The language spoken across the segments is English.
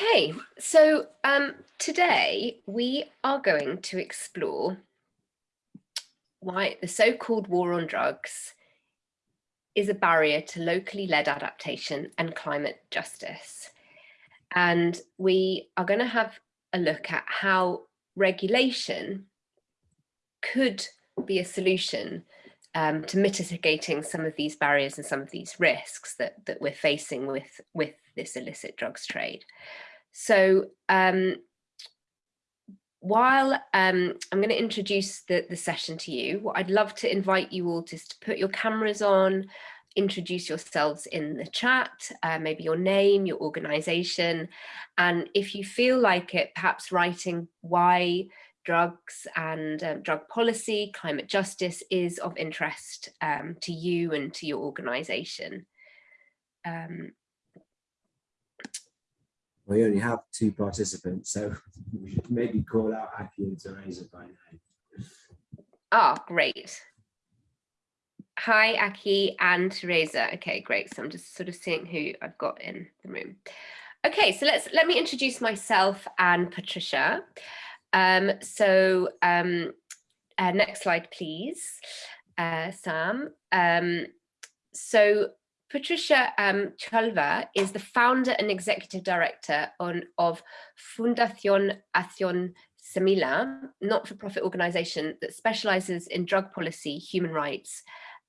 Okay, so um, today we are going to explore why the so-called war on drugs is a barrier to locally led adaptation and climate justice. And we are going to have a look at how regulation could be a solution um, to mitigating some of these barriers and some of these risks that, that we're facing with, with this illicit drugs trade. So um, while um, I'm going to introduce the, the session to you, what I'd love to invite you all to, to put your cameras on, introduce yourselves in the chat, uh, maybe your name, your organization, and if you feel like it, perhaps writing why drugs and um, drug policy, climate justice is of interest um, to you and to your organization. Um, we only have two participants, so we should maybe call out Aki and Teresa by name. Oh, great. Hi, Aki and Teresa. Okay, great. So I'm just sort of seeing who I've got in the room. Okay, so let's let me introduce myself and Patricia. Um, so um, uh, next slide, please, uh, Sam. Um, so Patricia um, Chulver is the founder and executive director on, of Fundación Acción Semilla, not-for-profit organization that specializes in drug policy, human rights,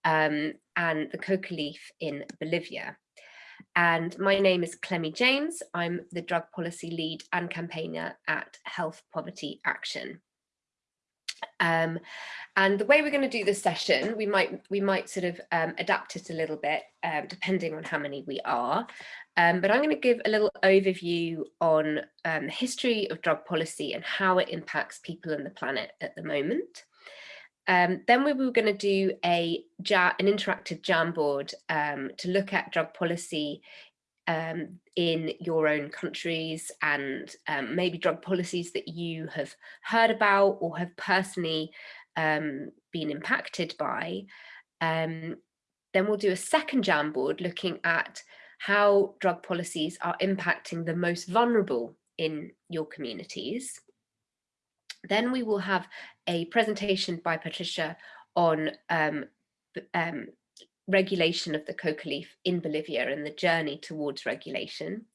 um, and the coca leaf in Bolivia. And my name is Clemmy James. I'm the drug policy lead and campaigner at Health Poverty Action. Um, and the way we're going to do this session, we might we might sort of um, adapt it a little bit, um, depending on how many we are. Um, but I'm going to give a little overview on um, the history of drug policy and how it impacts people and the planet at the moment. Um, then we were going to do a an interactive Jamboard to look at drug policy um, in your own countries and um, maybe drug policies that you have heard about or have personally um, been impacted by. Um, then we'll do a second Jamboard looking at how drug policies are impacting the most vulnerable in your communities. Then we will have a presentation by Patricia on um, um, regulation of the coca leaf in Bolivia and the journey towards regulation.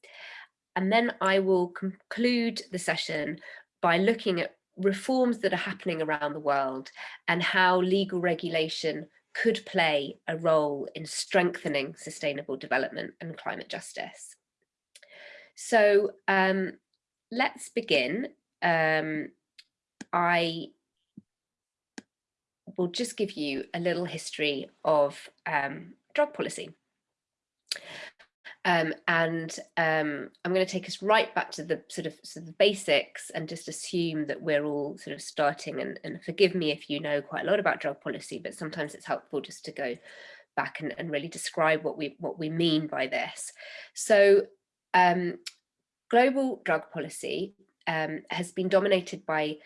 And then I will conclude the session by looking at reforms that are happening around the world and how legal regulation could play a role in strengthening sustainable development and climate justice. So um, let's begin. Um, I will just give you a little history of um, drug policy. Um, and um, I'm going to take us right back to the sort of, sort of the basics and just assume that we're all sort of starting and, and, forgive me if you know quite a lot about drug policy, but sometimes it's helpful just to go back and, and really describe what we what we mean by this. So um, global drug policy um, has been dominated by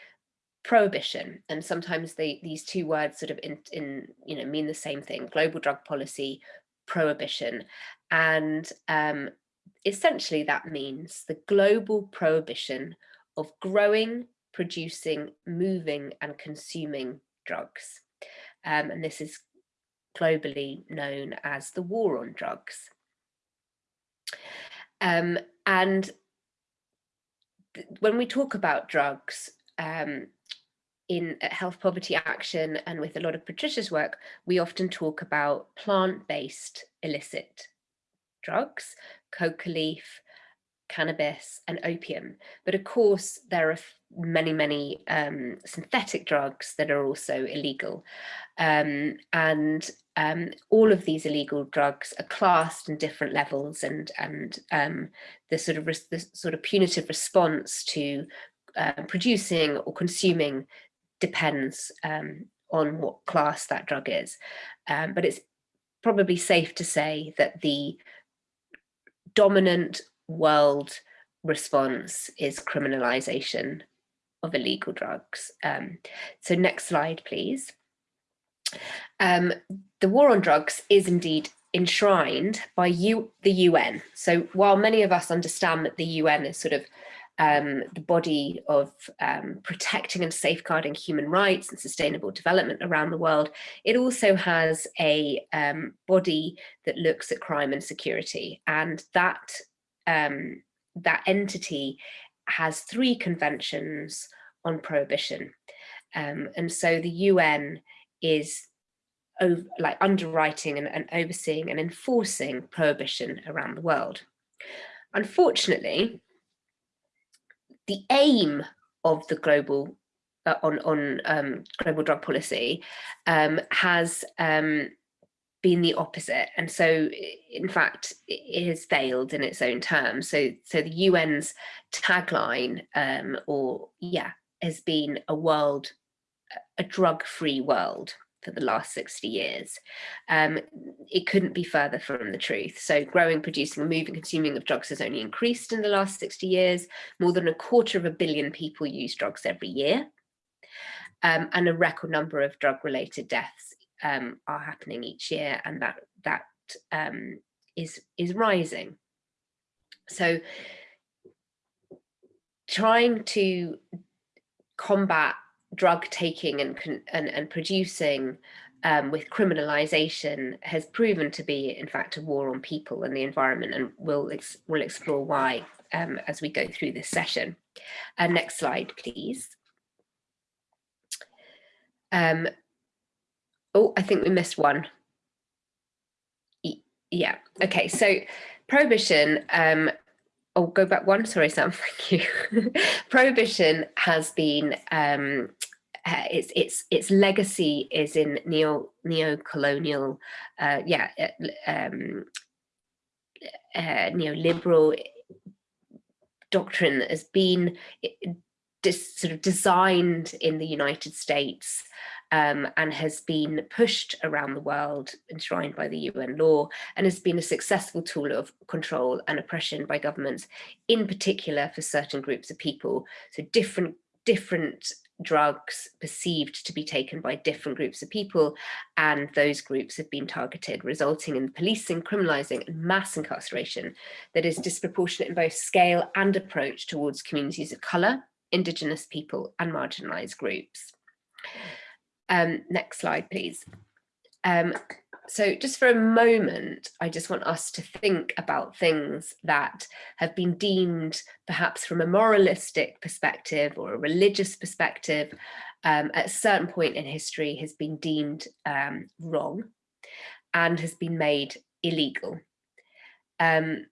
prohibition and sometimes they, these two words sort of in, in you know mean the same thing global drug policy prohibition. And um, essentially that means the global prohibition of growing producing moving and consuming drugs. Um, and this is globally known as the war on drugs. Um, and when we talk about drugs um, in Health Poverty Action and with a lot of Patricia's work, we often talk about plant-based illicit drugs, coca leaf, cannabis and opium. But of course, there are many, many um, synthetic drugs that are also illegal. Um, and um, all of these illegal drugs are classed in different levels and, and um, the, sort of the sort of punitive response to uh, producing or consuming depends um, on what class that drug is. Um, but it's probably safe to say that the dominant world response is criminalization of illegal drugs. Um, so next slide, please. Um, the war on drugs is indeed enshrined by you, the UN. So while many of us understand that the UN is sort of um, the body of um, protecting and safeguarding human rights and sustainable development around the world, it also has a um, body that looks at crime and security. And that, um, that entity has three conventions on prohibition. Um, and so the UN is over, like underwriting and, and overseeing and enforcing prohibition around the world. Unfortunately, the aim of the global uh, on on um, global drug policy um, has um, been the opposite, and so in fact it has failed in its own terms. So so the UN's tagline, um, or yeah, has been a world, a drug-free world for the last 60 years. Um, it couldn't be further from the truth. So growing, producing, moving, consuming of drugs has only increased in the last 60 years. More than a quarter of a billion people use drugs every year. Um, and a record number of drug-related deaths um, are happening each year, and that that um, is is rising. So trying to combat drug taking and, and, and producing um, with criminalization has proven to be, in fact, a war on people and the environment, and we'll, ex we'll explore why um, as we go through this session. Uh, next slide, please. Um, oh, I think we missed one. yeah, okay, so prohibition um, oh, go back one. Sorry, Sam. Thank you. Prohibition has been um, uh, its its its legacy is in neo neo-colonial, uh, yeah, uh, um, uh, neoliberal doctrine that has been sort of designed in the United States um, and has been pushed around the world, enshrined by the UN law, and has been a successful tool of control and oppression by governments, in particular for certain groups of people. So different, different drugs perceived to be taken by different groups of people and those groups have been targeted resulting in policing criminalizing and mass incarceration that is disproportionate in both scale and approach towards communities of color indigenous people and marginalized groups um, next slide, please. Um, so just for a moment, I just want us to think about things that have been deemed perhaps from a moralistic perspective or a religious perspective um, at a certain point in history has been deemed um, wrong and has been made illegal. Um,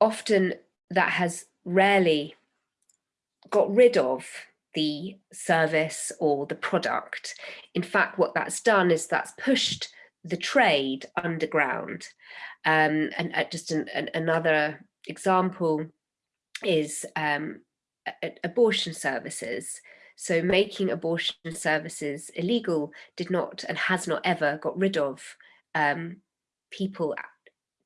often that has rarely got rid of the service or the product. In fact, what that's done is that's pushed the trade underground. Um, and uh, just an, an, another example is um, abortion services. So making abortion services illegal did not and has not ever got rid of um, people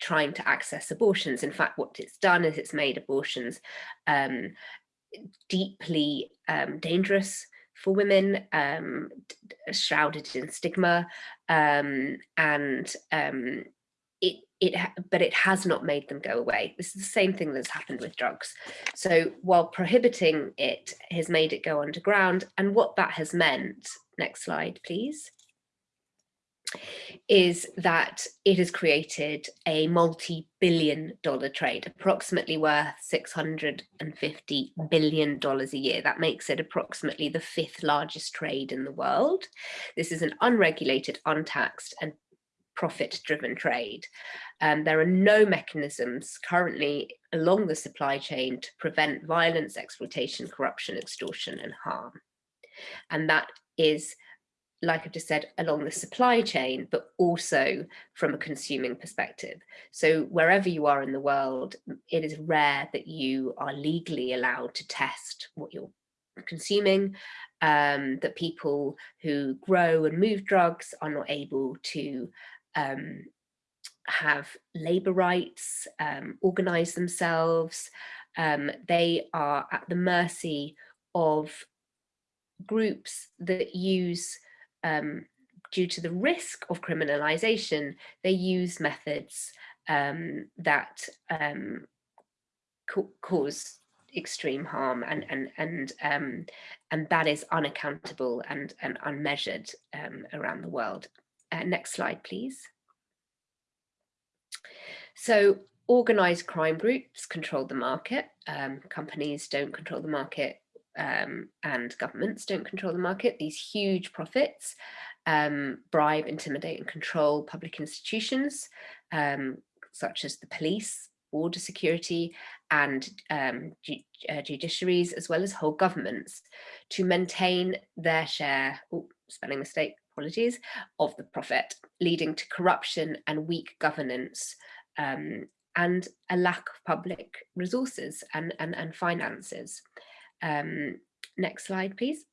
trying to access abortions. In fact, what it's done is it's made abortions um, deeply um, dangerous for women, um, shrouded in stigma, um, and um, it it but it has not made them go away. This is the same thing that's happened with drugs. So while prohibiting it has made it go underground, and what that has meant. Next slide, please is that it has created a multi-billion dollar trade, approximately worth $650 billion a year. That makes it approximately the fifth largest trade in the world. This is an unregulated, untaxed and profit-driven trade. Um, there are no mechanisms currently along the supply chain to prevent violence, exploitation, corruption, extortion and harm. And that is like I've just said, along the supply chain, but also from a consuming perspective. So wherever you are in the world, it is rare that you are legally allowed to test what you're consuming, um, that people who grow and move drugs are not able to um, have labor rights, um, organize themselves. Um, they are at the mercy of groups that use um, due to the risk of criminalization, they use methods um, that um, cause extreme harm and and and um, and that is unaccountable and and unmeasured um, around the world. Uh, next slide, please. So organized crime groups control the market. Um, companies don't control the market um, and governments don't control the market. These huge profits um, bribe, intimidate and control public institutions um, such as the police, border security and um, ju uh, judiciaries, as well as whole governments to maintain their share, ooh, spelling mistake, apologies, of the profit, leading to corruption and weak governance um, and a lack of public resources and, and, and finances. Um, next slide, please.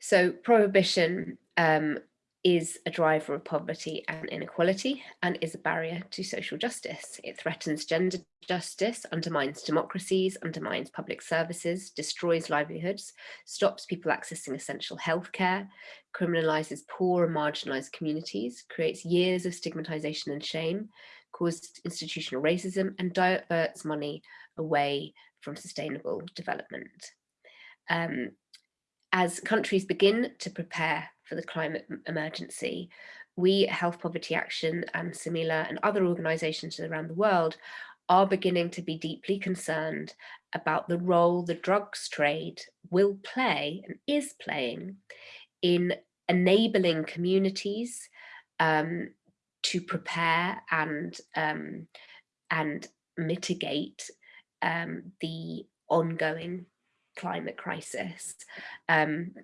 So prohibition um, is a driver of poverty and inequality and is a barrier to social justice. It threatens gender justice, undermines democracies, undermines public services, destroys livelihoods, stops people accessing essential healthcare, criminalizes poor and marginalized communities, creates years of stigmatization and shame, causes institutional racism and diverts money away from sustainable development. Um, as countries begin to prepare for the climate emergency, we Health Poverty Action and Semilla and other organisations around the world are beginning to be deeply concerned about the role the drugs trade will play and is playing in enabling communities um, to prepare and um, and mitigate um, the ongoing climate crisis. Um,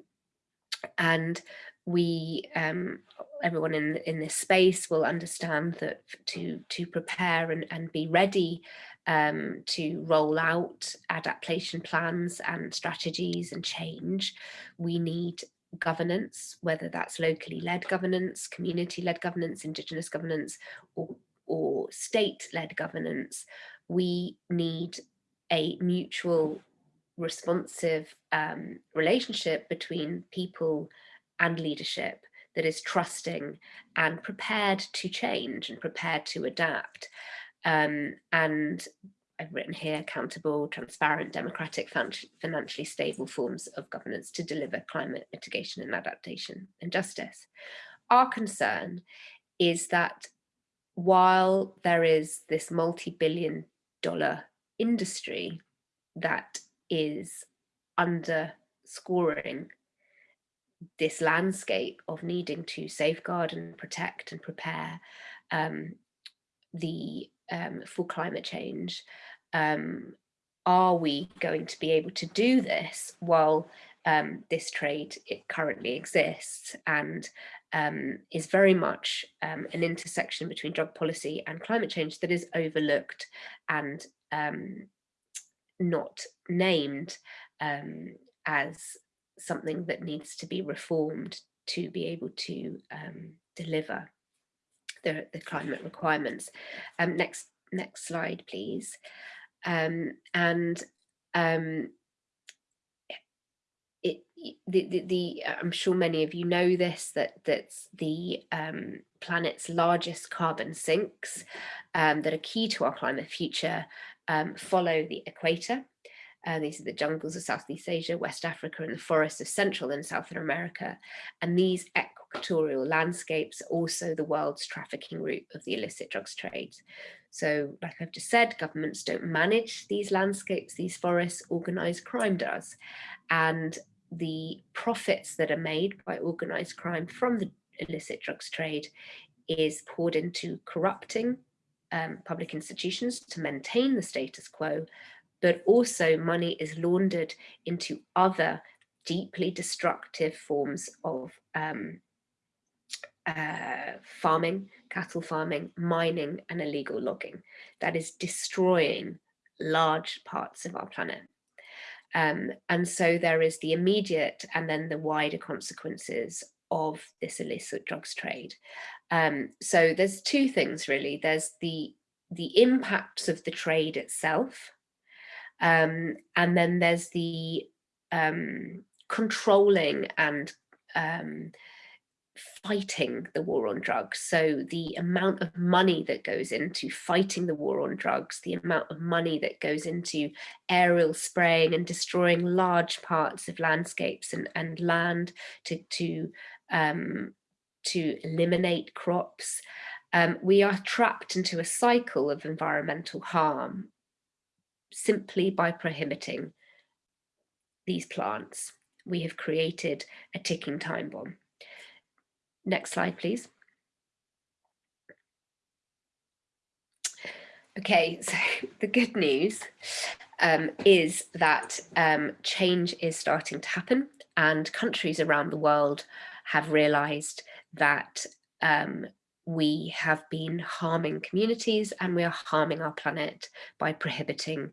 and we um, everyone in in this space will understand that to to prepare and, and be ready um, to roll out adaptation plans and strategies and change, we need governance, whether that's locally led governance, community led governance, indigenous governance, or, or state led governance. We need a mutual responsive um, relationship between people and leadership that is trusting and prepared to change and prepared to adapt. Um, and I've written here accountable, transparent, democratic, financially stable forms of governance to deliver climate mitigation and adaptation and justice. Our concern is that while there is this multi-billion dollar industry that is underscoring this landscape of needing to safeguard and protect and prepare um, the um, for climate change. Um, are we going to be able to do this while um, this trade it currently exists and um, is very much um, an intersection between drug policy and climate change that is overlooked and not named as something that needs to be reformed to be able to um, deliver the, the climate requirements. Um, next, next slide, please. Um, and um, it, the, the, the, I'm sure many of you know this, that that's the um, planet's largest carbon sinks um, that are key to our climate future um, follow the equator. Uh, these are the jungles of Southeast Asia, West Africa, and the forests of Central and Southern America. And these equatorial landscapes are also the world's trafficking route of the illicit drugs trade. So like I've just said, governments don't manage these landscapes, these forests, organized crime does. And the profits that are made by organized crime from the illicit drugs trade is poured into corrupting um, public institutions to maintain the status quo but also money is laundered into other deeply destructive forms of um, uh, farming, cattle farming, mining and illegal logging that is destroying large parts of our planet. Um, and so there is the immediate and then the wider consequences of this illicit drugs trade. Um, so there's two things really. There's the the impacts of the trade itself, um, and then there's the um, controlling and um, fighting the war on drugs. So the amount of money that goes into fighting the war on drugs, the amount of money that goes into aerial spraying and destroying large parts of landscapes and, and land to, to, um, to eliminate crops. Um, we are trapped into a cycle of environmental harm simply by prohibiting these plants. We have created a ticking time bomb. Next slide, please. Okay, so the good news um, is that um, change is starting to happen and countries around the world have realized that um, we have been harming communities and we are harming our planet by prohibiting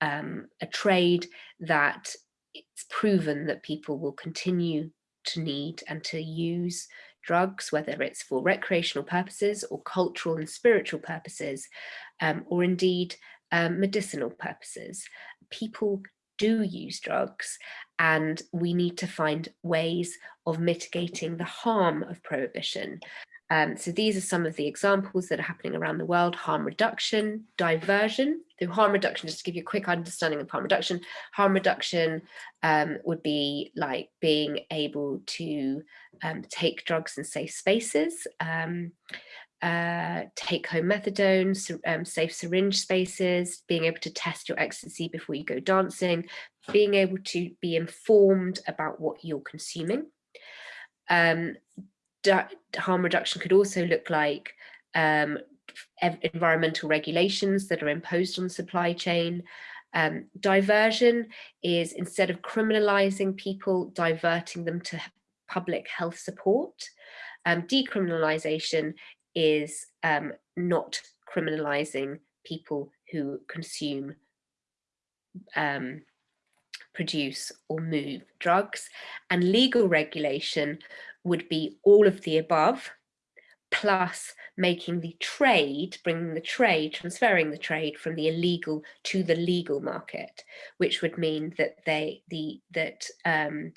um, a trade that it's proven that people will continue to need and to use drugs, whether it's for recreational purposes or cultural and spiritual purposes, um, or indeed um, medicinal purposes. People do use drugs and we need to find ways of mitigating the harm of prohibition. Um, so these are some of the examples that are happening around the world, harm reduction, diversion. So harm reduction, just to give you a quick understanding of harm reduction, harm reduction um, would be like being able to um, take drugs in safe spaces, um, uh, take home methadone, um, safe syringe spaces, being able to test your ecstasy before you go dancing, being able to be informed about what you're consuming. Um, harm reduction could also look like um, environmental regulations that are imposed on supply chain. Um, diversion is instead of criminalizing people, diverting them to public health support. Um, decriminalization is um, not criminalizing people who consume, um, produce or move drugs. And legal regulation would be all of the above, plus making the trade, bringing the trade, transferring the trade from the illegal to the legal market, which would mean that they, the, that um,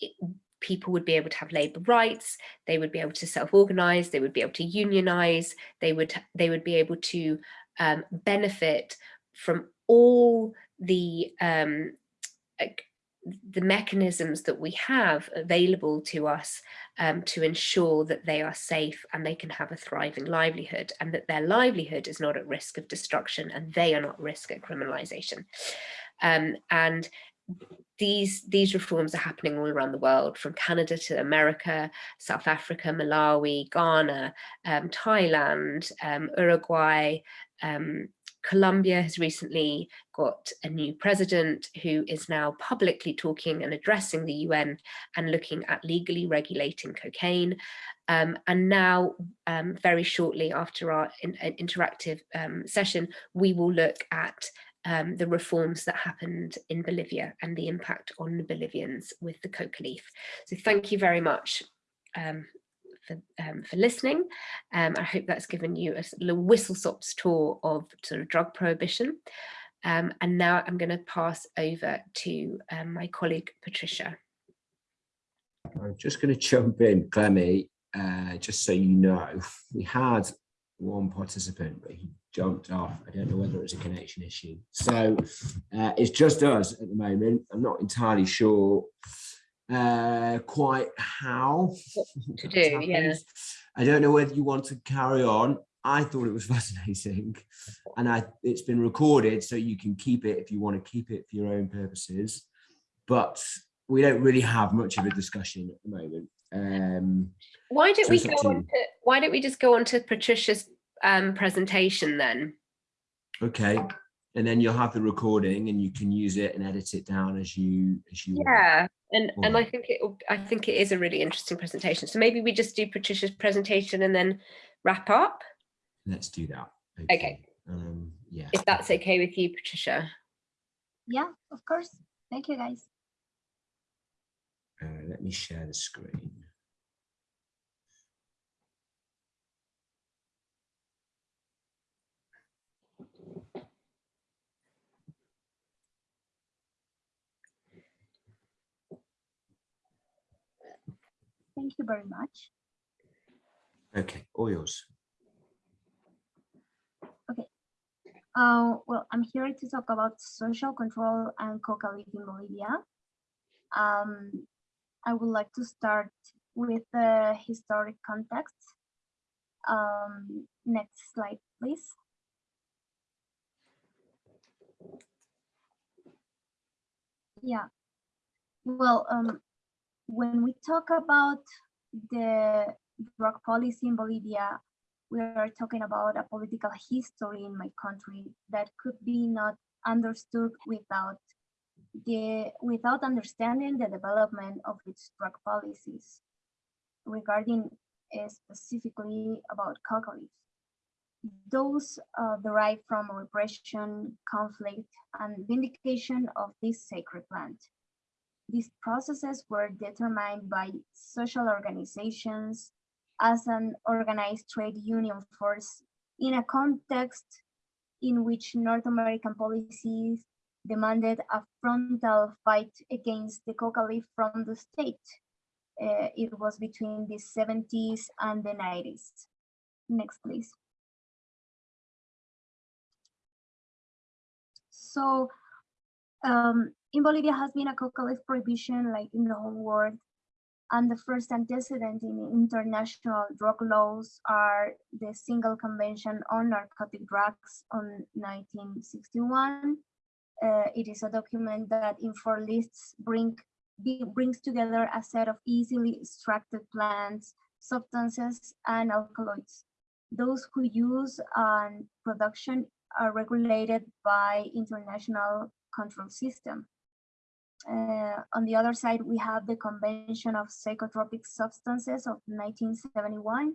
it, people would be able to have labor rights, they would be able to self-organize, they would be able to unionize, they would, they would be able to um, benefit from all the um, the mechanisms that we have available to us um, to ensure that they are safe and they can have a thriving livelihood and that their livelihood is not at risk of destruction and they are not at risk of criminalization. Um, and these these reforms are happening all around the world from Canada to America, South Africa, Malawi, Ghana, um, Thailand, um, Uruguay, um, Colombia has recently got a new president who is now publicly talking and addressing the UN and looking at legally regulating cocaine. Um, and now, um, very shortly after our in, interactive um, session, we will look at um, the reforms that happened in Bolivia and the impact on the Bolivians with the coca leaf. So thank you very much um, for, um, for listening. Um, I hope that's given you a little whistle-stops tour of sort of drug prohibition. Um, and now I'm going to pass over to um, my colleague, Patricia. I'm just going to jump in, Clemmy, uh, just so you know, we had one participant, but he jumped off. I don't know whether it was a connection issue. So uh, it's just us at the moment. I'm not entirely sure uh, quite how to do. Yeah. I don't know whether you want to carry on. I thought it was fascinating and I it's been recorded so you can keep it if you want to keep it for your own purposes. But we don't really have much of a discussion at the moment. Um, why don't so we go on to, why don't we just go on to Patricia's um, presentation then? Okay and then you'll have the recording and you can use it and edit it down as you as you yeah want. And and i think it i think it is a really interesting presentation. So maybe we just do patricia's presentation and then wrap up? Let's do that. Okay, okay. um yeah. If that's okay with you patricia. Yeah of course. Thank you guys. Uh, let me share the screen Thank you very much. Okay, all yours. Okay. Uh, well, I'm here to talk about social control and coca leaf in Bolivia. Um, I would like to start with the historic context. Um, next slide, please. Yeah. Well, um, when we talk about the drug policy in Bolivia, we are talking about a political history in my country that could be not understood without the without understanding the development of its drug policies regarding uh, specifically about coca leaves. Those uh, derive from repression, conflict, and vindication of this sacred plant. These processes were determined by social organizations, as an organized trade union force in a context in which North American policies demanded a frontal fight against the coca leaf from the state. Uh, it was between the 70s and the 90s. Next, please. So um, in Bolivia has been a coca leaf prohibition like in the whole world and the first antecedent in international drug laws are the Single Convention on Narcotic Drugs on 1961. Uh, it is a document that in four lists bring, brings together a set of easily extracted plants, substances, and alkaloids. Those who use and production are regulated by international control system. Uh, on the other side, we have the Convention of Psychotropic Substances of 1971.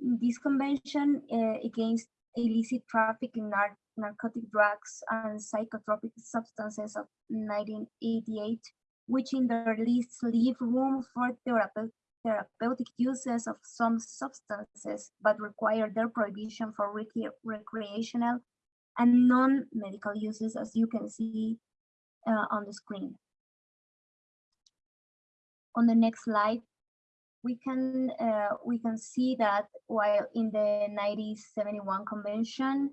This convention uh, against illicit trafficking nar narcotic drugs and psychotropic substances of 1988, which in their lists leave room for therape therapeutic uses of some substances, but require their prohibition for rec recreational and non-medical uses, as you can see uh, on the screen. On the next slide, we can uh, we can see that while in the 1971 convention,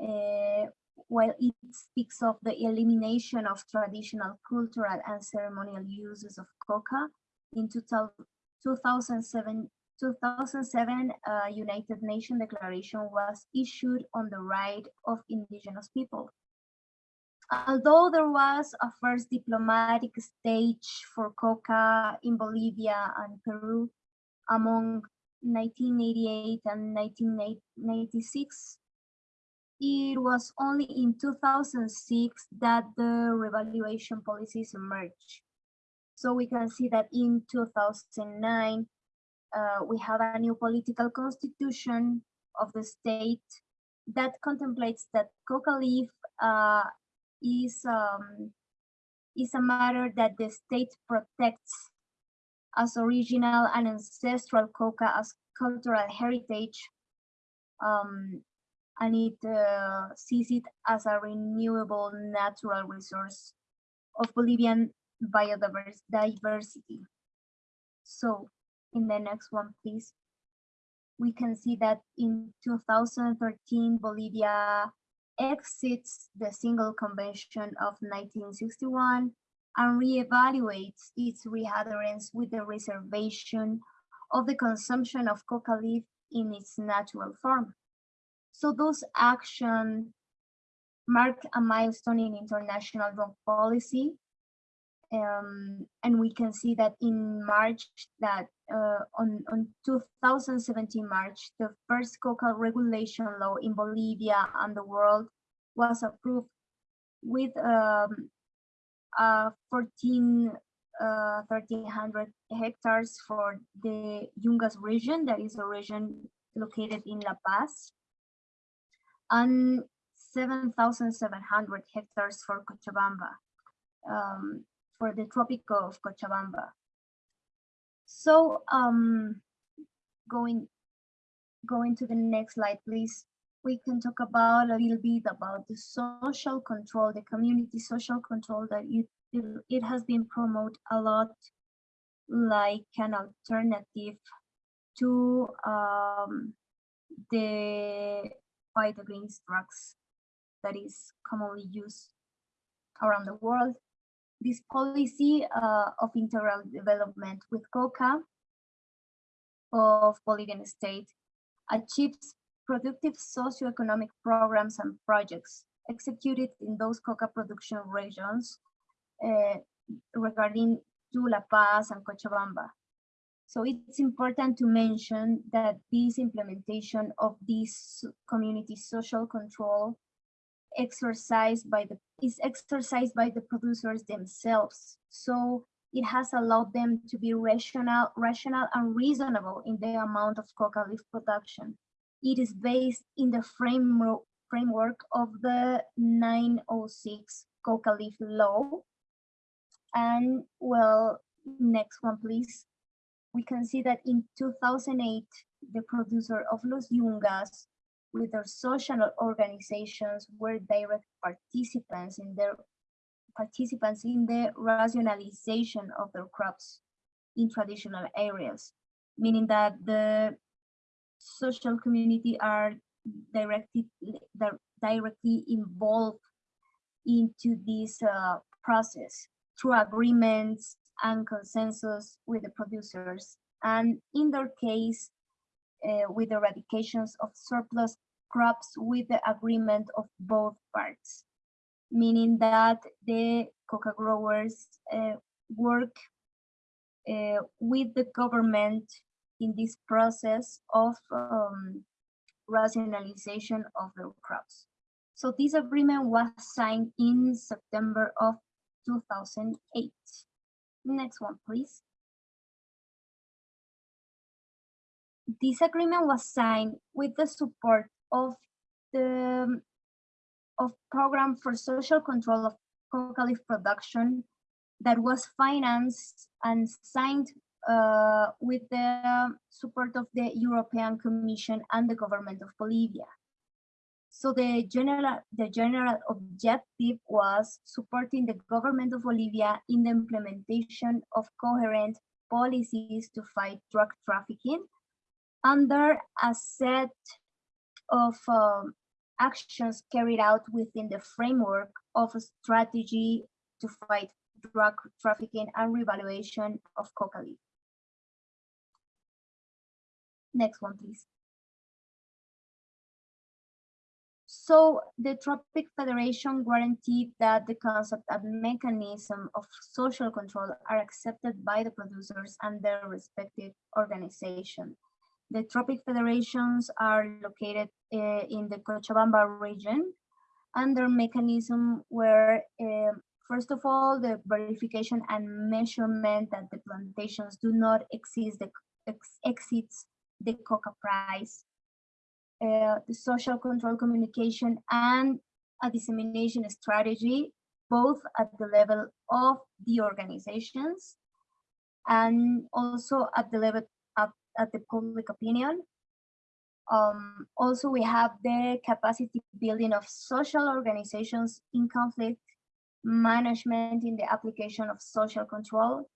uh, while it speaks of the elimination of traditional cultural and ceremonial uses of coca, in 2007, 2007 uh, United Nations Declaration was issued on the right of indigenous people. Although there was a first diplomatic stage for coca in Bolivia and Peru among 1988 and 1996, it was only in 2006 that the revaluation policies emerged. So we can see that in 2009, uh, we have a new political constitution of the state that contemplates that coca leaf uh, is um, is a matter that the state protects as original and ancestral coca as cultural heritage um, and it uh, sees it as a renewable natural resource of Bolivian biodiversity. So in the next one, please. We can see that in 2013, Bolivia exits the single convention of 1961 and reevaluates its readherence with the reservation of the consumption of coca leaf in its natural form. So those actions mark a milestone in international drug policy. Um, and we can see that in March that uh, on, on 2017 March, the first coca regulation law in Bolivia and the world was approved with um, uh, 14, uh, 1300 hectares for the Yungas region, that is a region located in La Paz, and 7,700 hectares for Cochabamba, um, for the Tropico of Cochabamba. So um, going going to the next slide, please. We can talk about a little bit about the social control, the community social control that you, it has been promoted a lot like an alternative to um, the fight against drugs that is commonly used around the world. This policy uh, of integral development with COCA of Bolivian state achieves productive socioeconomic programs and projects executed in those coca production regions uh, regarding to La Paz and Cochabamba. So it's important to mention that this implementation of this community social control exercised by the is exercised by the producers themselves. So it has allowed them to be rational, rational and reasonable in the amount of coca leaf production. It is based in the framework framework of the 906 coca leaf law. And well, next one, please we can see that in 2008, the producer of Los Yungas with their social organizations were direct participants in their participants in the rationalization of their crops in traditional areas, meaning that the social community are directly directly involved into this uh, process through agreements and consensus with the producers. And in their case, with the eradications of surplus crops with the agreement of both parts, meaning that the coca growers uh, work uh, with the government in this process of um, rationalization of their crops. So this agreement was signed in September of 2008. Next one, please. This agreement was signed with the support of the of program for social control of coca leaf production that was financed and signed uh, with the support of the European Commission and the government of Bolivia. So the general, the general objective was supporting the government of Bolivia in the implementation of coherent policies to fight drug trafficking under a set of um, actions carried out within the framework of a strategy to fight drug trafficking and revaluation of coca leaf. Next one, please. So the Tropic Federation guaranteed that the concept and mechanism of social control are accepted by the producers and their respective organization. The Tropic Federations are located uh, in the Cochabamba region and their mechanism were, uh, first of all, the verification and measurement that the plantations do not exceed the, ex exceeds the coca price. Uh, the social control communication and a dissemination strategy, both at the level of the organizations and also at the level at the public opinion. Um, also, we have the capacity building of social organizations in conflict, management in the application of social control,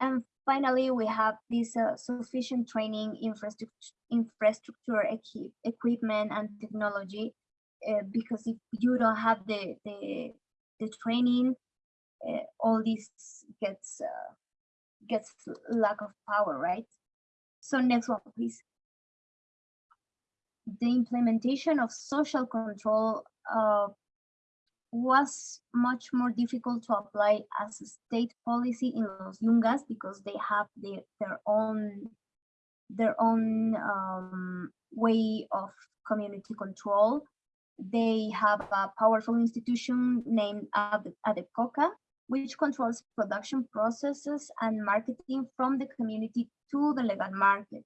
and finally, we have this uh, sufficient training infrastructure, infrastructure equi equipment and technology, uh, because if you don't have the, the, the training, uh, all this gets, uh, gets lack of power, right? So next one, please. The implementation of social control uh, was much more difficult to apply as a state policy in Los Yungas because they have their, their own their own um, way of community control. They have a powerful institution named ADEPCOCA, which controls production processes and marketing from the community to the legal market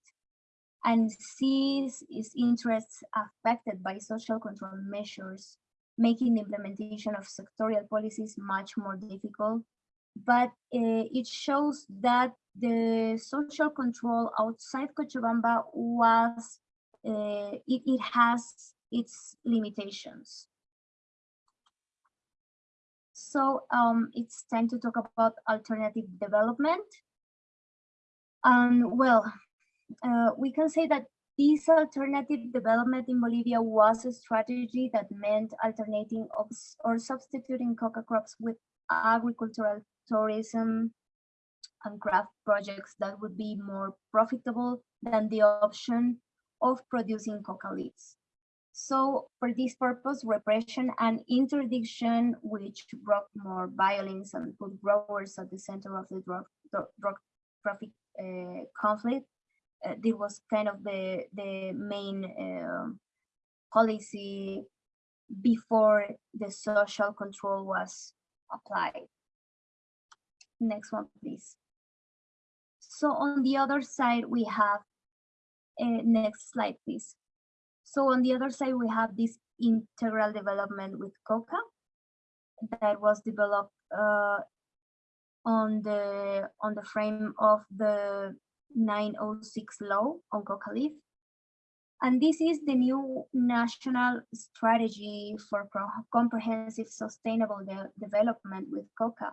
and sees its interests affected by social control measures making the implementation of sectorial policies much more difficult. But uh, it shows that the social control outside Cochabamba was, uh, it, it has its limitations. So um, it's time to talk about alternative development. And well, uh, we can say that this alternative development in Bolivia was a strategy that meant alternating or substituting coca crops with agricultural tourism and craft projects that would be more profitable than the option of producing coca leaves. So for this purpose, repression and interdiction, which brought more violence and put growers at the center of the drug, drug, traffic uh, conflict, uh, this was kind of the, the main uh, policy before the social control was applied. Next one, please. So on the other side, we have, uh, next slide, please. So on the other side, we have this integral development with coca that was developed uh, on the on the frame of the 906 law on coca leaf. And this is the new national strategy for comprehensive sustainable de development with coca.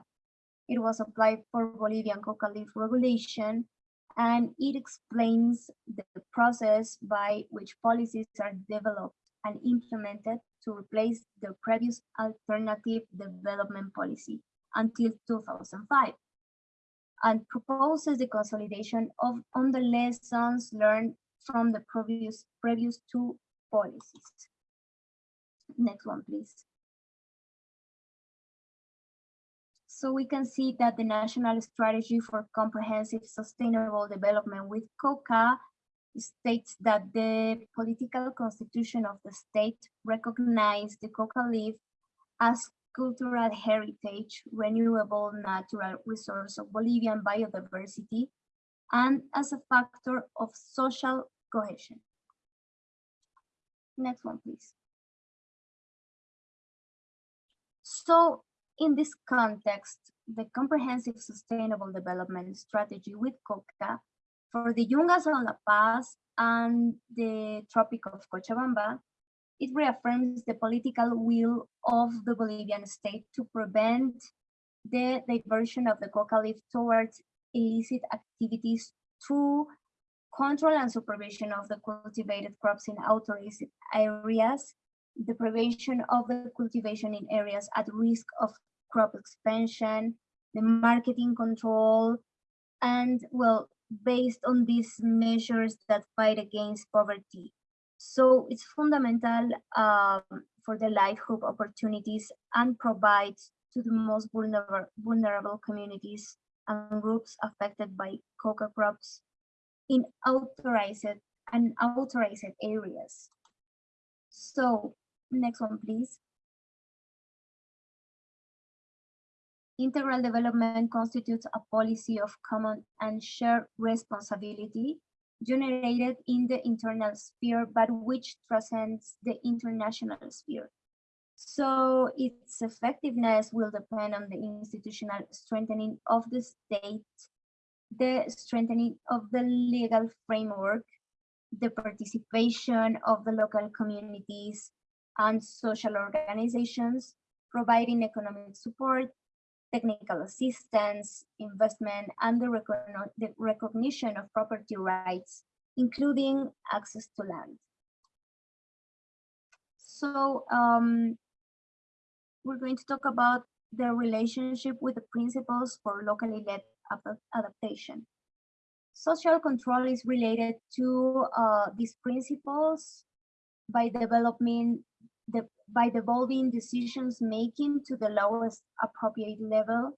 It was applied for Bolivian coca leaf regulation and it explains the process by which policies are developed and implemented to replace the previous alternative development policy until 2005 and proposes the consolidation of on the lessons learned from the previous previous two policies. Next one, please. So we can see that the National Strategy for Comprehensive Sustainable Development with COCA states that the political constitution of the state recognized the coca leaf as cultural heritage, renewable natural resource of Bolivian biodiversity, and as a factor of social cohesion. Next one, please. So in this context, the Comprehensive Sustainable Development Strategy with COCA for the Yungas of La Paz and the Tropic of Cochabamba, it reaffirms the political will of the Bolivian state to prevent the diversion of the coca leaf towards illicit activities through control and supervision of the cultivated crops in authorized areas the prevention of the cultivation in areas at risk of crop expansion, the marketing control, and well, based on these measures that fight against poverty. So it's fundamental um, for the livelihood opportunities and provides to the most vulnerable, vulnerable communities and groups affected by coca crops in authorized and authorized areas. So Next one, please. Integral development constitutes a policy of common and shared responsibility generated in the internal sphere, but which transcends the international sphere. So its effectiveness will depend on the institutional strengthening of the state, the strengthening of the legal framework, the participation of the local communities, and social organizations, providing economic support, technical assistance, investment, and the, the recognition of property rights, including access to land. So um, we're going to talk about the relationship with the principles for locally led adaptation. Social control is related to uh, these principles by developing the, by devolving decisions making to the lowest appropriate level,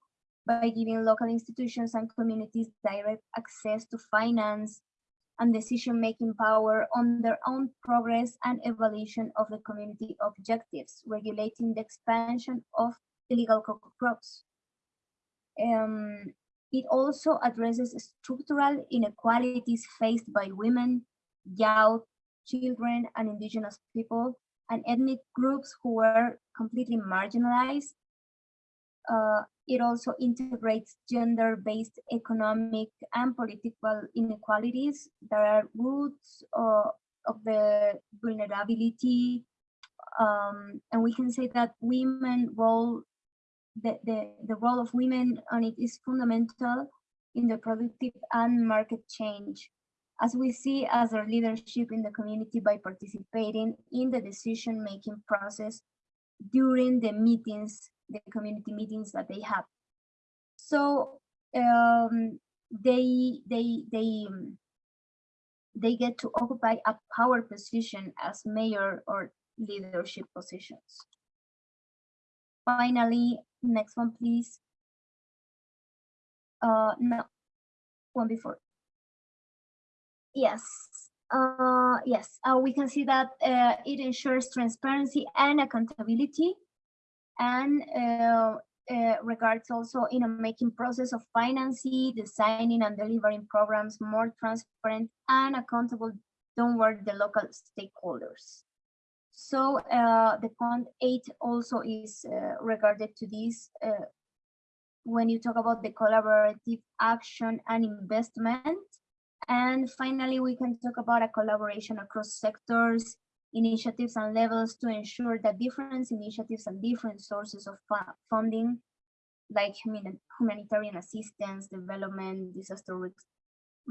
by giving local institutions and communities direct access to finance and decision-making power on their own progress and evaluation of the community objectives, regulating the expansion of illegal coca crops. Um, it also addresses structural inequalities faced by women, youth, children, and indigenous people and ethnic groups who were completely marginalized. Uh, it also integrates gender-based economic and political inequalities that are roots of, of the vulnerability. Um, and we can say that women role, the, the, the role of women on it is fundamental in the productive and market change, as we see as our leadership in the community by participating in the decision-making process during the meetings, the community meetings that they have. So um, they they they they get to occupy a power position as mayor or leadership positions. Finally, next one, please. Uh, no, one before. Yes, uh, yes, uh, we can see that uh, it ensures transparency and accountability and uh, uh, regards also in a making process of financing, designing and delivering programs more transparent and accountable toward the local stakeholders. So uh, the point eight also is regarded to this when you talk about the collaborative action and investment. And finally, we can talk about a collaboration across sectors, initiatives and levels to ensure that different initiatives and different sources of funding, like humanitarian assistance, development, disaster risk,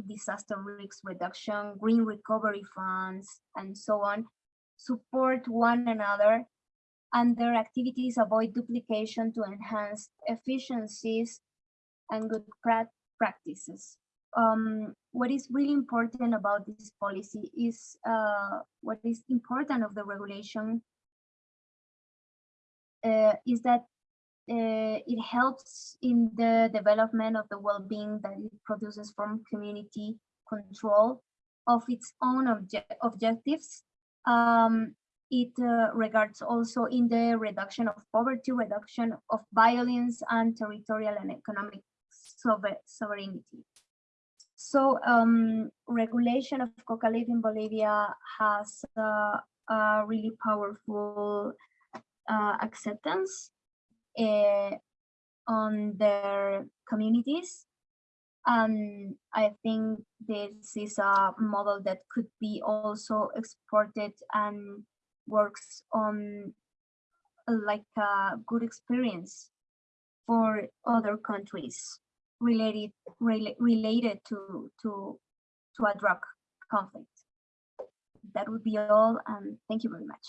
disaster risk reduction, green recovery funds, and so on, support one another and their activities avoid duplication to enhance efficiencies and good pra practices. Um, what is really important about this policy is uh, what is important of the regulation uh, is that uh, it helps in the development of the well-being that it produces from community control of its own obje objectives um, it uh, regards also in the reduction of poverty, reduction of violence, and territorial and economic sovereignty. So um, regulation of coca leaf in Bolivia has uh, a really powerful uh, acceptance uh, on their communities. And I think this is a model that could be also exported and works on like a good experience for other countries related rela related to to to a drug conflict. That would be all, and thank you very much.